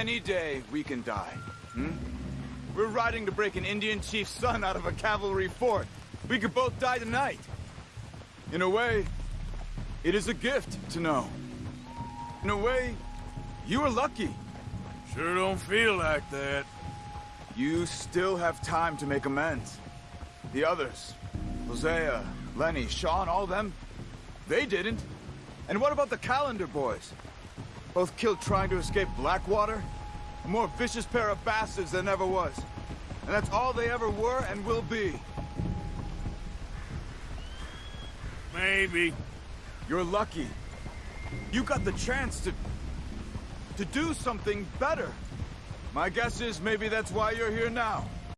Any day, we can die. Hmm? We're riding to break an Indian chief's son out of a cavalry fort. We could both die tonight. In a way, it is a gift to know. In a way, you were lucky. Sure don't feel like that. You still have time to make amends. The others, Hosea, Lenny, Sean, all them, they didn't. And what about the Callander boys? Both killed trying to escape Blackwater? A more vicious pair of bastards than ever was. And that's all they ever were and will be. Maybe. You're lucky. You got the chance to... to do something better. My guess is maybe that's why you're here now.